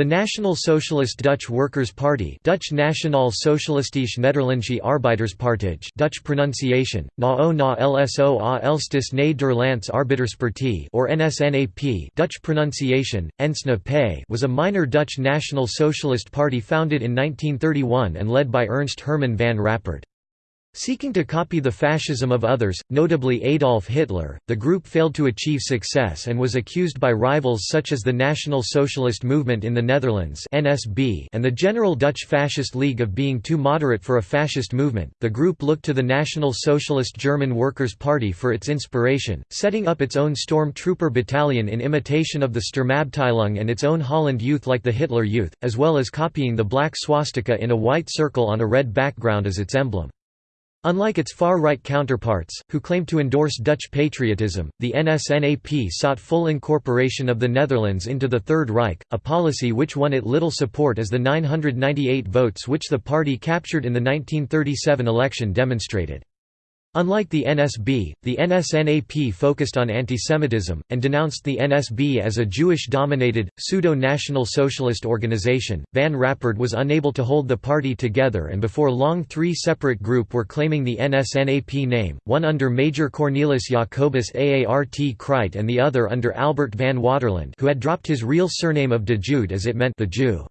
The National Socialist Dutch Workers' Party Dutch Nationaal Socialistische Nederlandse Arbeiderspartij Dutch pronunciation, NAO na LSO a Elstis Nederlands Arbeiderspartij or NSNAP Dutch pronunciation, Ensna was a minor Dutch National Socialist Party founded in 1931 and led by Ernst Herman van Rappard. Seeking to copy the fascism of others, notably Adolf Hitler, the group failed to achieve success and was accused by rivals such as the National Socialist Movement in the Netherlands (NSB) and the General Dutch Fascist League of being too moderate for a fascist movement. The group looked to the National Socialist German Workers' Party for its inspiration, setting up its own storm trooper battalion in imitation of the Sturmabteilung and its own Holland Youth like the Hitler Youth, as well as copying the black swastika in a white circle on a red background as its emblem. Unlike its far-right counterparts, who claimed to endorse Dutch patriotism, the NSNAP sought full incorporation of the Netherlands into the Third Reich, a policy which won it little support as the 998 votes which the party captured in the 1937 election demonstrated. Unlike the NSB, the NSNAP focused on antisemitism, and denounced the NSB as a Jewish-dominated, pseudo-national socialist organization. Van Rappard was unable to hold the party together and before long three separate groups were claiming the NSNAP name, one under Major Cornelis Jacobus Aart Kruyt and the other under Albert van Waterland who had dropped his real surname of de Joode as it meant the Jew.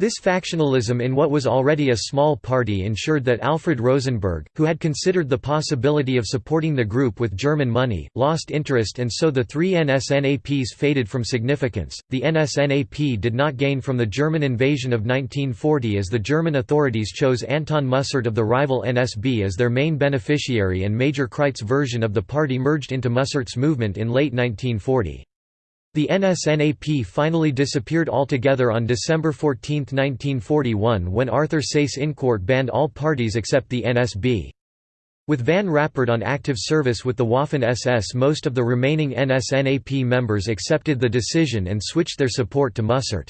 This factionalism in what was already a small party ensured that Alfred Rosenberg, who had considered the possibility of supporting the group with German money, lost interest and so the three NSNAPs faded from significance. The NSNAP did not gain from the German invasion of 1940 as the German authorities chose Anton Mussert of the rival NSB as their main beneficiary and Major Kruyt's version of the party merged into Mussert's movement in late 1940. The NSNAP finally disappeared altogether on December 14, 1941 when Arthur Seyss-Inquart banned all parties except the NSB. With Van Rappard on active service with the Waffen-SS most of the remaining NSNAP members accepted the decision and switched their support to Mussert.